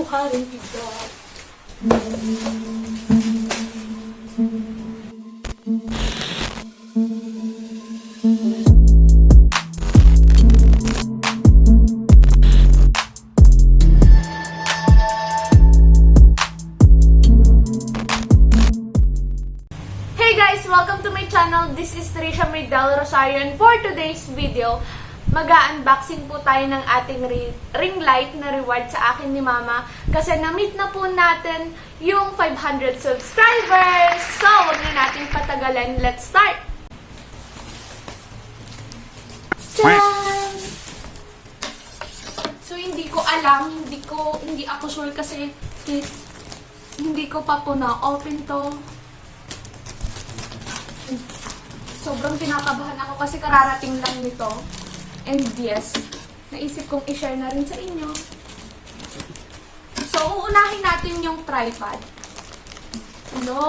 Hey guys! Welcome to my channel. This is Trisha Maydel Rosario and for today's video, mag-unboxing po tayo ng ating ri- ring light na reward sa akin ni Mama kasi na-meet na po natin yung 500 subscribers. So, huwag na natin patagalan. Let's start! So, hindi ko alam, hindi ko, hindi ako sure kasi hindi ko pa po na-open to. sobrang kinakabahan ako kasi kararating lang nito. And yes, naisip kong i-share na rin sa inyo. So, uunahin natin yung tripod. No!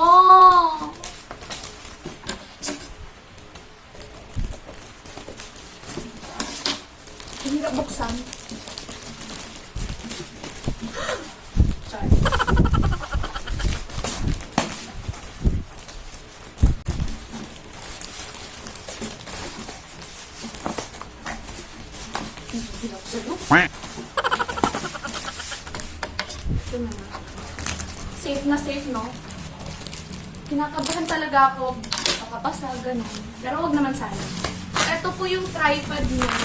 Hirap buksan. Sorry. Ito na nga. Safe na safe, no? Kinakabahan talaga ako. Makapasa, ganun. Pero wag naman sana. Ito po yung tripod niya.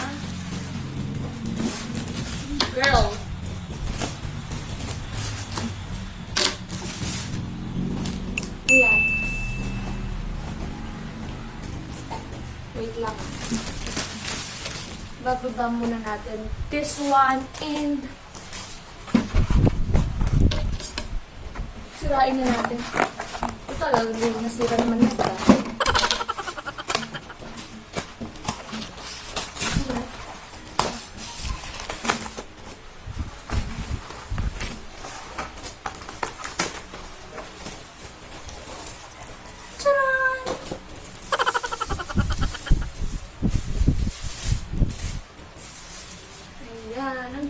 Girl. Ayan. Wait lang. Bababa muna natin this one and sirain na natin. Ito talaga nasira naman na ito.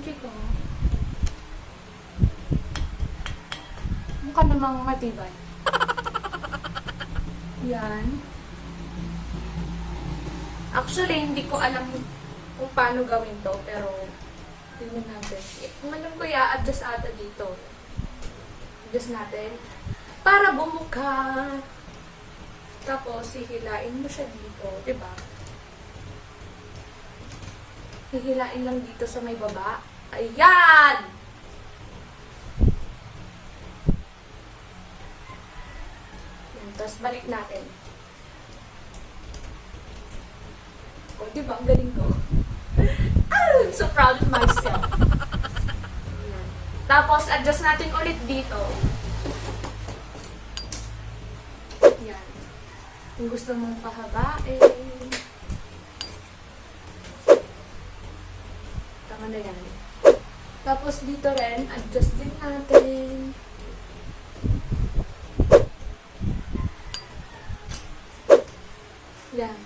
Cute oh. Mukha namang matibay. Yan. Actually, hindi ko alam kung paano gawin to, pero tingnan natin. Eh, Kung alam ko, i-adjust ata dito. Adjust natin. Para bumuka. Tapos, hihilain mo siya dito. 'di ba? Hihilain lang dito sa may baba. Ayan! Yan, Tapos balik natin. O, di ba? Ang galing ko. Ah, I'm so proud of myself. Tapos, adjust natin ulit dito. Yan. Kung gusto mong pahabain. Tama na yan. Tapos dito rin, adjust din natin. Yan.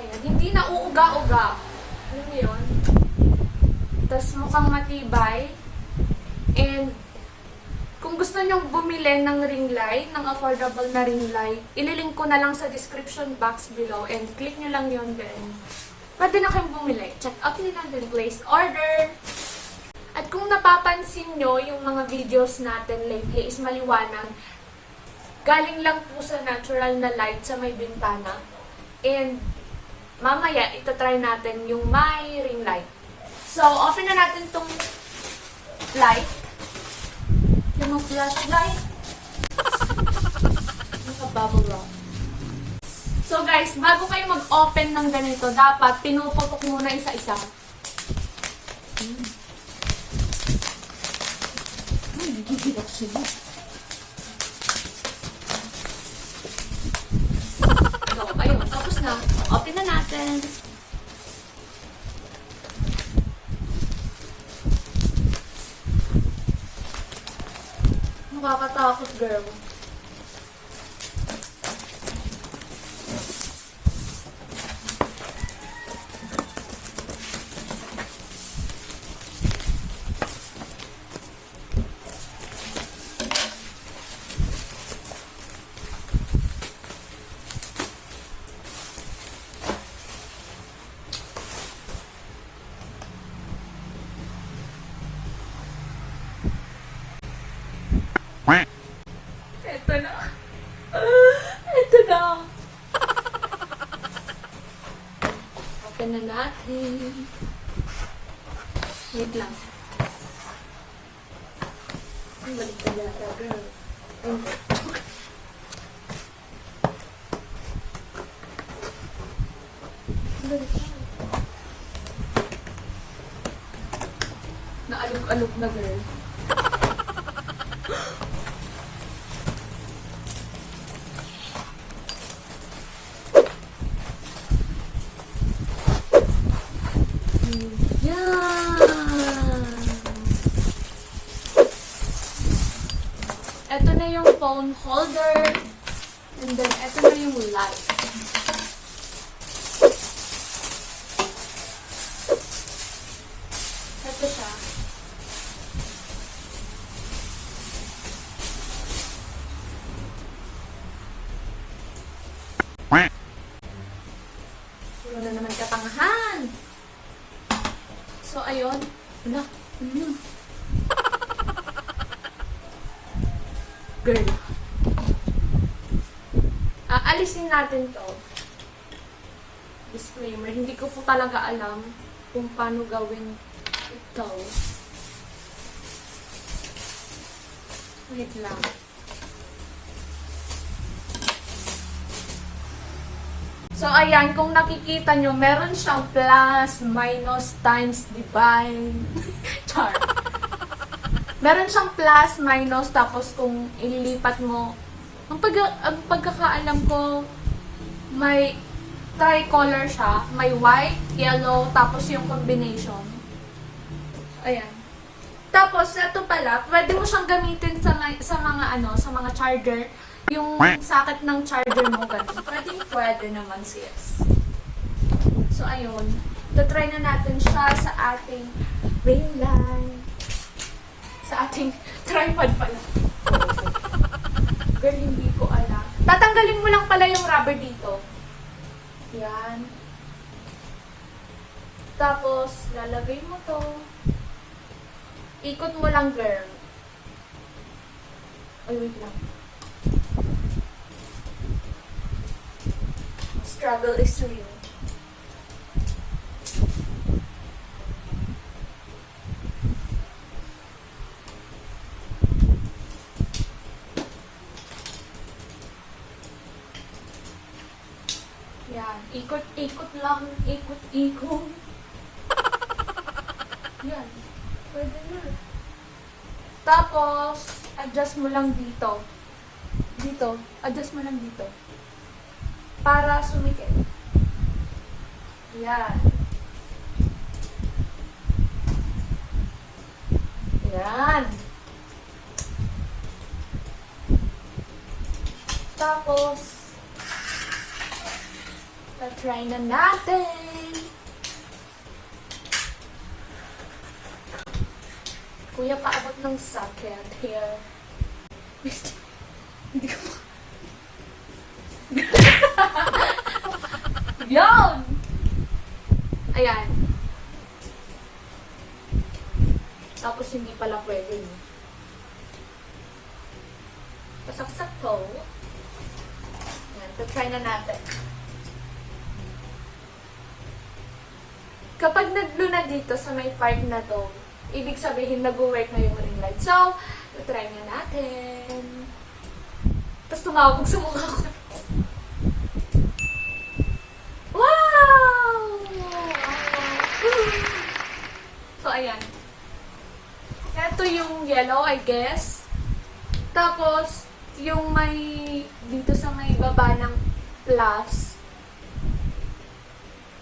So, ayan. Hindi na uuga-uga. Alam mo yun? Tapos mukhang matibay. And kung gusto nyong bumili ng ring light, ng affordable na ring light, ililink ko na lang sa description box below and click nyo lang yun then. Pwede na kayong bumili. Check out nyo lang din, place order. At kung napapansin nyo, yung mga videos natin lately is maliwanag. Galing lang po sa natural na light sa may bintana. And mamaya, ito try natin yung may ring light. So, open na natin tong light. Yung flashlight. Naka-bubble wrap. So guys, bago kayo mag-open ng ganito, dapat pinuputok muna isa-isa. Hmm. Ay, nagigil ako sila. So, ayun, tapos na. Open na natin. Nakakatakot, girl. Ito na. Ito na. Open na natin. Wait lang. Balik ka yata, girl. Ay, hindi. Balik ka. Naalog-alog na, girl. Yan! Ito na yung phone holder. And then, ito na yung light. Ito siya. Natin to. Disclaimer. Hindi ko po talaga alam kung paano gawin ito. Wait lang. So, ayan, kung nakikita nyo, meron siyang plus, minus, times, divide. Char. Meron siyang plus, minus, tapos kung ilipat mo, ang, pag ang pagkakaalam ko, may tricolor siya. May white, yellow, tapos yung combination. Ayan. Tapos, ito pala, pwede mo siyang gamitin sa, sa mga ano, sa mga charger. Yung socket ng charger mo, ganun. Pwede, pwede naman sis. So, ayun. Tatry na natin siya sa ating ring light. Sa ating tripod pala. Girl, hindi ko alam. Tatanggalin mo lang pala yung rubber dito. Yan. Tapos, lalagay mo to. Ikot mo lang, girl. Ay, wait lang. Struggle is real. Yan. Ikot-ikot lang. Ikot-ikot. Yan. Pwede na. Tapos, adjust mo lang dito. Dito. Adjust mo lang dito. Para sumikit. Yan. Yan. Tapos, na-try na natin. Kuya, paabot ng socket here. Hindi ko ma- Yan! Ayan. Tapos hindi pala pwede. Pasaksak to. Ayan, try na natin. Kapag naglo na dito sa may part na to, ibig sabihin nag-work na yung ring light. So, try na natin. Tapos tumawag sa mukha ko. Wow! So, ayan. Ito yung yellow, I guess. Tapos, yung may, dito sa may baba ng plus,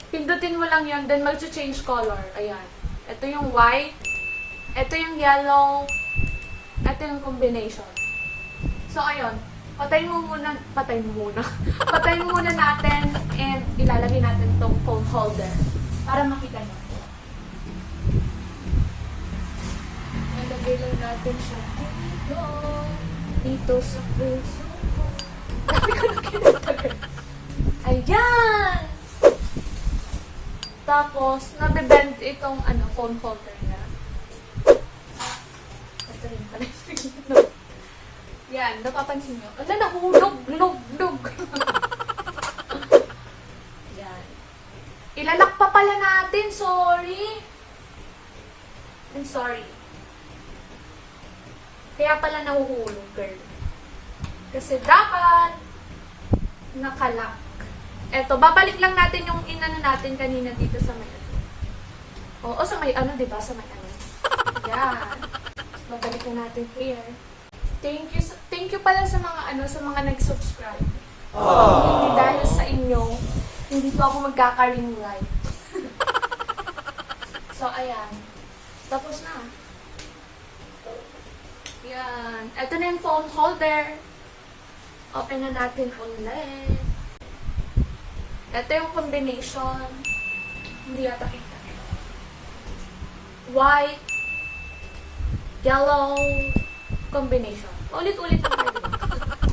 pindutin mo lang yan, then mag-change color. Ayan. Ito yung white, ito yung yellow, ito yung combination. So, ayun. Patayin mo muna, patayin mo muna. patayin mo muna natin and ilalagay natin tong phone holder para makita nyo. Ilalagay lang natin siya dito. Dito sa puso ko. Ayan! Tapos, nabibend itong ano, phone holder niya. Ito rin pala Yan, napapansin nyo. Ala, nahulog, log, log. Yan. Ilalak pa pala natin, sorry. I'm sorry. Kaya pala nahuhulog, girl. Kasi dapat nakalak. Eto, babalik lang natin yung inano natin kanina dito sa may ano. Oo, sa may ano, di ba? Sa may ano. Yan. Babalik na natin here. Thank you, thank you pala sa mga ano, sa mga nag-subscribe. Hindi dahil sa inyo, hindi po ako magkaka-ring light. so, ayan. Tapos na. Yan. Ito na yung phone holder. Open na natin ulit. Ito yung combination. Hindi yata kita. White, yellow, combination. Ulit-ulit lang tayo.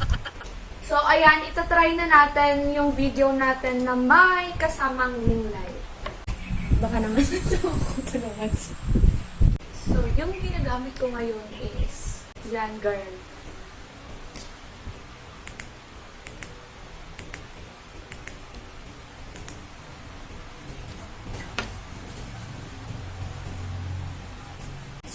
so, ayan, itatry na natin yung video natin na may kasamang light. Baka naman sa naman So, yung ginagamit ko ngayon is yan, girl.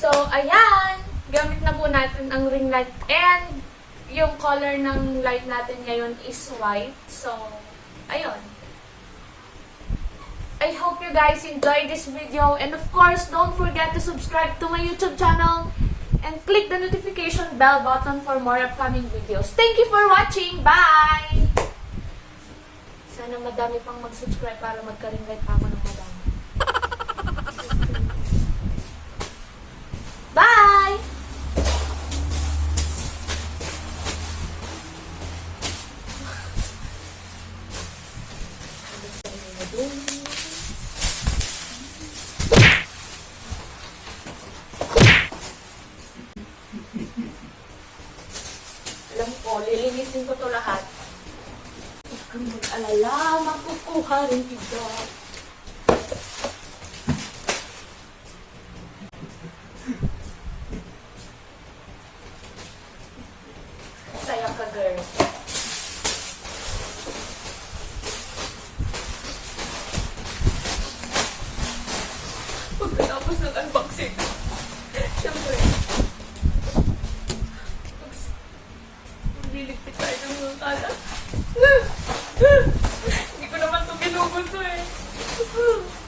So, ayan. Gamit na po natin ang ring light. And, yung color ng light natin ngayon is white. So, ayun. I hope you guys enjoyed this video. And of course, don't forget to subscribe to my YouTube channel and click the notification bell button for more upcoming videos. Thank you for watching. Bye! Sana madami pang mag-subscribe para magka-ring light pa ako ng madami. Makukuha rin kita. Saya ka, girl. Pagkatapos ng unboxing, syempre, magliligpit tayo ng mga kalat. Hindi ko naman ito ginugusto